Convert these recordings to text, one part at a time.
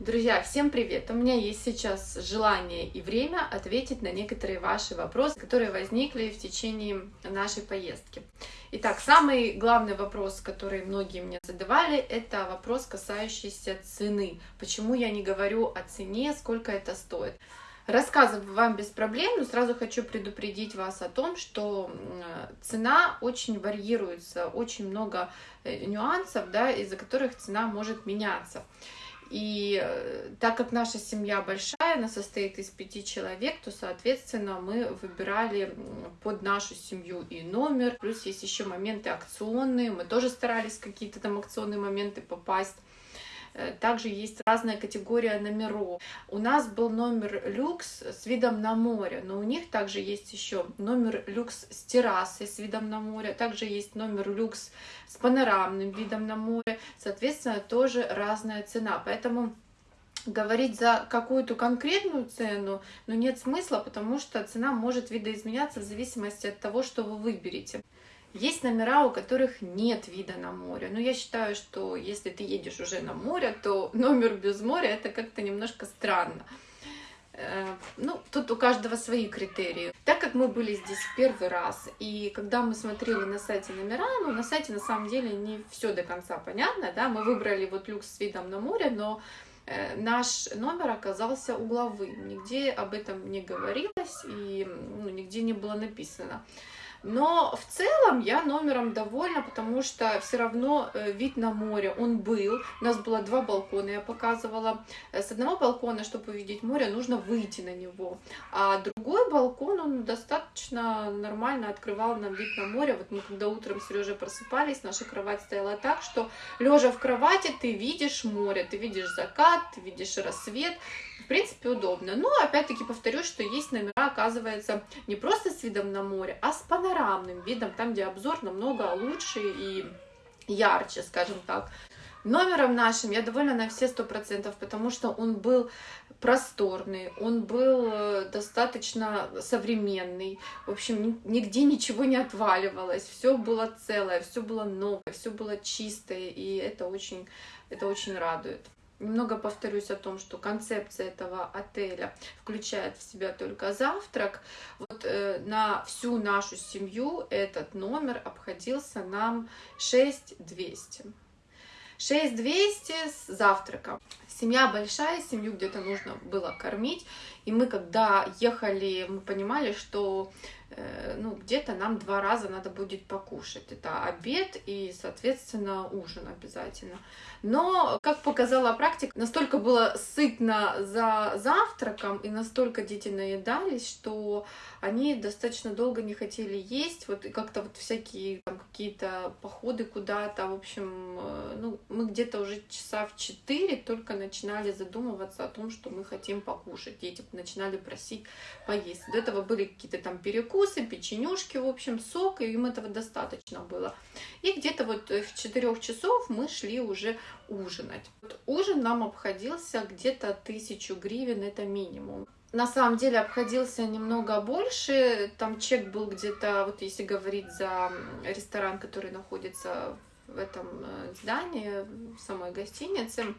Друзья, всем привет! У меня есть сейчас желание и время ответить на некоторые ваши вопросы, которые возникли в течение нашей поездки. Итак, самый главный вопрос, который многие мне задавали, это вопрос, касающийся цены. Почему я не говорю о цене, сколько это стоит? Рассказываю вам без проблем, но сразу хочу предупредить вас о том, что цена очень варьируется, очень много э, нюансов, да, из-за которых цена может меняться. И э, так как наша семья большая, она состоит из пяти человек, то, соответственно, мы выбирали под нашу семью и номер. Плюс есть еще моменты акционные, мы тоже старались какие-то там акционные моменты попасть. Э, также есть разная категория номеров. У нас был номер люкс с видом на море, но у них также есть еще номер люкс с террасой с видом на море, также есть номер люкс с панорамным видом на море, соответственно, тоже разная цена. Поэтому говорить за какую-то конкретную цену, но нет смысла, потому что цена может видоизменяться в зависимости от того, что вы выберете. Есть номера, у которых нет вида на море. Но я считаю, что если ты едешь уже на море, то номер без моря это как-то немножко странно. Э, ну, тут у каждого свои критерии. Так как мы были здесь первый раз, и когда мы смотрели на сайте номера, ну, на сайте на самом деле не все до конца понятно, да, мы выбрали вот люкс с видом на море, но э, наш номер оказался угловым, нигде об этом не говорилось и ну, нигде не было написано. Но в целом я номером довольна, потому что все равно э, вид на море, он был. У нас было два балкона, я показывала. Э, с одного балкона, чтобы увидеть море, нужно выйти на него. А другой балкон, он достаточно нормально открывал нам вид на море. Вот мы когда утром с Сережей просыпались, наша кровать стояла так, что лежа в кровати ты видишь море, ты видишь закат, ты видишь рассвет принципе, удобно. Но, опять-таки, повторюсь, что есть номера, оказывается, не просто с видом на море, а с панорамным видом, там, где обзор намного лучше и ярче, скажем так. Номером нашим я довольна на все сто процентов, потому что он был просторный, он был э, достаточно современный. В общем, нигде ничего не отваливалось, все было целое, все было новое, все было чистое, и это очень, это очень радует. Немного повторюсь о том, что концепция этого отеля включает в себя только завтрак. Вот э, на всю нашу семью этот номер обходился нам 6200. 6200 с завтраком. Семья большая, семью где-то нужно было кормить. И мы, когда ехали, мы понимали, что ну, где-то нам два раза надо будет покушать. Это обед и, соответственно, ужин обязательно. Но, как показала практика, настолько было сытно за завтраком и настолько дети наедались, что они достаточно долго не хотели есть. Вот как-то вот всякие какие-то походы куда-то, в общем, э, ну, мы где-то уже часа в 4 только начинали задумываться о том, что мы хотим покушать. Дети начинали просить поесть. До этого были какие-то там перекусы, перекусы, печенюшки, в общем, сок, и им этого достаточно было. И где-то вот в 4 часов мы шли уже ужинать. Вот ужин нам обходился где-то тысячу гривен, это минимум. На самом деле обходился немного больше, там чек был где-то, вот если говорить за ресторан, который находится в этом э, здании, в самой гостинице,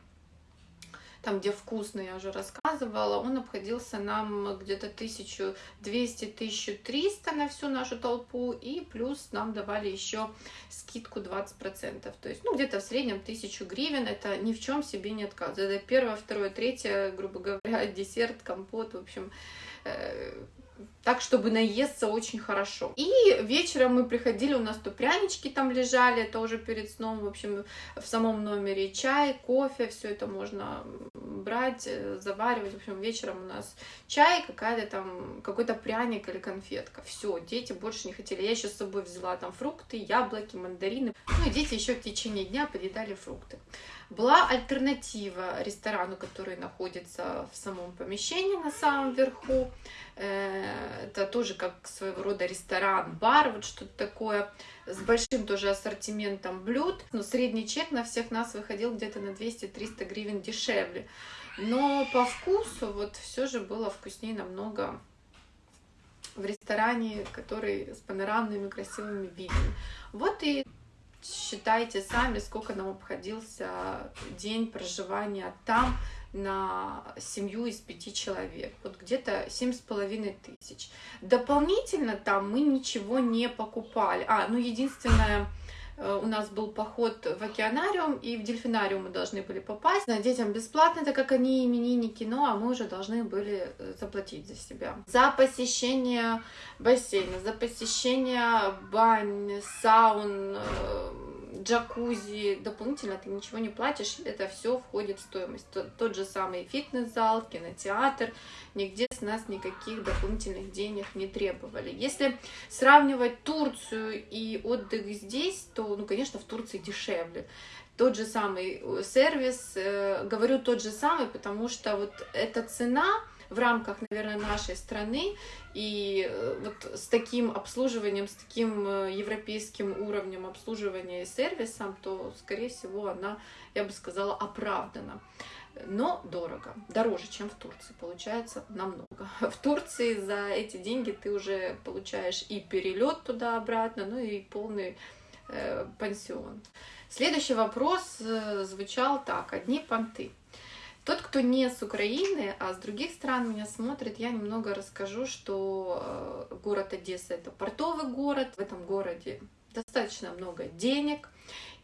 там, где вкусно, я уже рассказывала, он обходился нам где-то 1200-1300 на всю нашу толпу, и плюс нам давали еще скидку 20%. То есть, ну, где-то в среднем 1000 гривен, это ни в чем себе не отказывает. Это первое, второе, третье, грубо говоря, десерт, компот, в общем, э, так, чтобы наесться очень хорошо. И вечером мы приходили, у нас то прянички там лежали, это уже перед сном, в общем, в самом номере чай, кофе, все это можно брать, э, заваривать. В общем, вечером у нас чай, какая-то там, какой-то пряник или конфетка. Все, дети больше не хотели. Я еще с собой взяла там фрукты, яблоки, мандарины. Ну и дети еще в течение дня подъедали фрукты. Была альтернатива ресторану, который находится в самом помещении на самом верху. Э, это тоже как своего рода ресторан, бар, вот что-то такое, с большим тоже ассортиментом блюд. Но средний чек на всех нас выходил где-то на 200-300 гривен дешевле. Но по вкусу вот все же было вкуснее намного в ресторане, который с панорамными красивыми видами. Вот и считайте сами, сколько нам обходился день проживания там на семью из пяти человек. Вот где-то семь с половиной тысяч. Дополнительно там мы ничего не покупали. А, ну единственное, у нас был поход в океанариум, и в дельфинариум мы должны были попасть. Детям бесплатно, так как они именинники, ну а мы уже должны были э, заплатить за себя. За посещение бассейна, за посещение бань, саун, э, джакузи, дополнительно ты ничего не платишь, это все входит в стоимость. Тот, тот же самый фитнес-зал, кинотеатр, нигде с нас никаких дополнительных денег не требовали. Если сравнивать Турцию и отдых здесь, то, ну, конечно, в Турции дешевле тот же самый э, сервис, э, говорю тот же самый, потому что вот эта цена, в рамках, наверное, нашей страны. И э, вот с таким обслуживанием, с таким э, европейским уровнем обслуживания и сервисом, то, скорее всего, она, я бы сказала, оправдана. Но дорого, дороже, чем в Турции, получается намного. В Турции за эти деньги ты уже получаешь и перелет туда-обратно, ну и полный э, пансион. Следующий вопрос э, звучал так, одни понты. Тот, кто не с Украины, а с других стран меня смотрит, я немного расскажу, что э, город Одесса это портовый город. В этом городе достаточно много денег,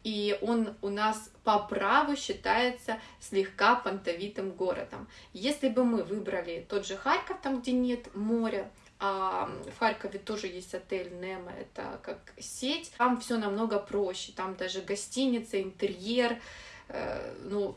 и он у нас по праву считается слегка понтовитым городом. Если бы мы выбрали тот же Харьков, там где нет моря, а в Харькове тоже есть отель Немо, это как сеть. Там все намного проще, там даже гостиница, интерьер, э, ну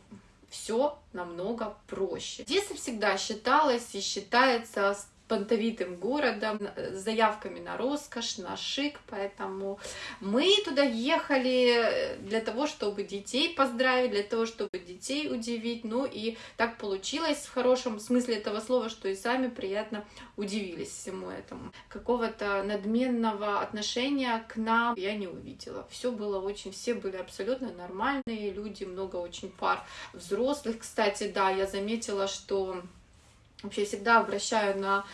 все намного проще. Одесса всегда считалась и считается понтовитым городом, с заявками на роскошь, на шик, поэтому мы туда ехали для того, чтобы детей поздравить, для того, чтобы детей удивить, ну и так получилось в хорошем смысле этого слова, что и сами приятно удивились всему этому. Какого-то надменного отношения к нам я не увидела. Все было очень, все были абсолютно нормальные люди, много очень пар взрослых. Кстати, да, я заметила, что Вообще всегда обращаю на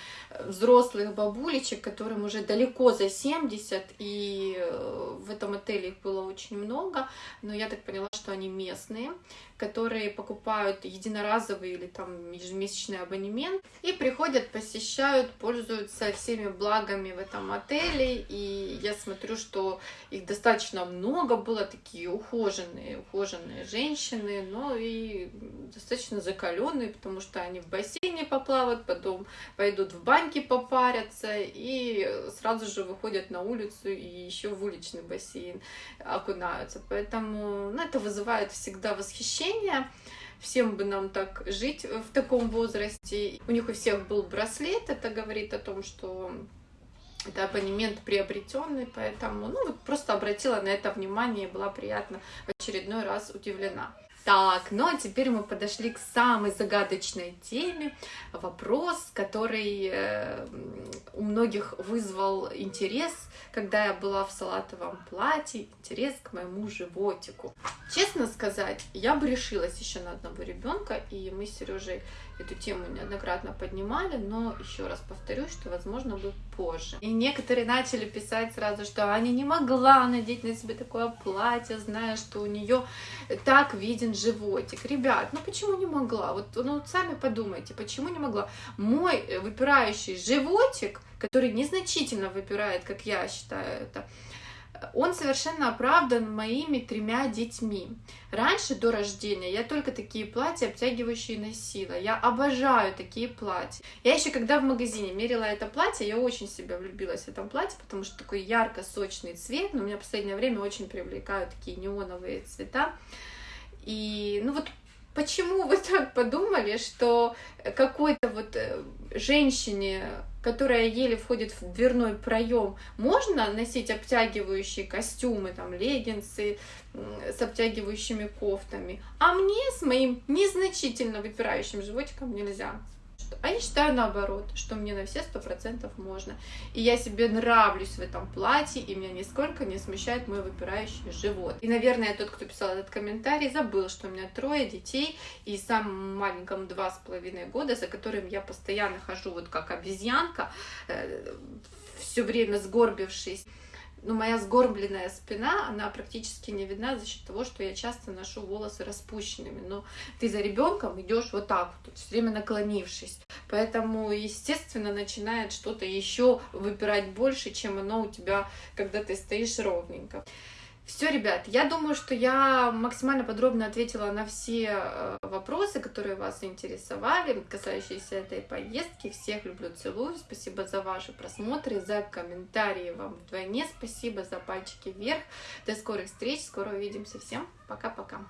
взрослых бабулечек, которым уже далеко за 70, и э, в этом отеле их было очень много, но я так поняла, что они местные, которые покупают единоразовый или там ежемесячный абонемент и приходят, посещают, пользуются всеми благами в этом отеле, и я смотрю, что их достаточно много было, такие ухоженные, ухоженные женщины, но и достаточно закаленные, потому что они в бассейне поплавают, потом пойдут в баньки попарятся и сразу же выходят на улицу и еще в уличный бассейн окунаются. Поэтому ну, это вызывает всегда восхищение. Всем бы нам так жить в таком возрасте. У них у всех был браслет, это говорит о том, что это абонемент приобретенный, поэтому ну, вот просто обратила на это внимание и была приятно в очередной раз удивлена. Так, ну а теперь мы подошли к самой загадочной теме. Вопрос, который э, у многих вызвал интерес, когда я была в салатовом платье, интерес к моему животику. Честно сказать, я бы решилась еще на одного ребенка, и мы с Сережей эту тему неоднократно поднимали, но еще раз повторюсь, что возможно бы позже. И некоторые начали писать сразу, что Аня не могла надеть на себе такое платье, зная, что у нее так виден животик. Ребят, ну почему не могла? Вот ну, сами подумайте, почему не могла? Мой выпирающий животик, который незначительно выпирает, как я считаю это, он совершенно оправдан моими тремя детьми. Раньше, до рождения, я только такие платья обтягивающие носила. Я обожаю такие платья. Я еще когда в магазине мерила это платье, я очень себя влюбилась в этом платье, потому что такой ярко-сочный цвет, но меня в последнее время очень привлекают такие неоновые цвета. И, ну вот, почему вы так подумали, что какой-то вот э, женщине, которая еле входит в дверной проем, можно носить обтягивающие костюмы, там, леггинсы с обтягивающими кофтами, а мне с моим незначительно выпирающим животиком нельзя. А я считаю наоборот, что мне на все сто процентов можно. И я себе нравлюсь в этом платье, и меня нисколько не смущает мой выпирающий живот. И, наверное, тот, кто писал этот комментарий, забыл, что у меня трое детей, и самым маленькому два с половиной года, за которым я постоянно хожу вот как обезьянка, э, все время сгорбившись. Ну, моя сгорбленная спина, она практически не видна за счет того, что я часто ношу волосы распущенными. Но ты за ребенком идешь вот так вот, все время наклонившись. Поэтому, естественно, начинает что-то еще выпирать больше, чем оно у тебя, когда ты стоишь ровненько. Все, ребят, я думаю, что я максимально подробно ответила на все э, вопросы, которые вас интересовали, касающиеся этой поездки. Всех люблю, целую. Спасибо за ваши просмотры, за комментарии вам вдвойне. Спасибо за пальчики вверх. До скорых встреч, скоро увидимся. Всем пока-пока.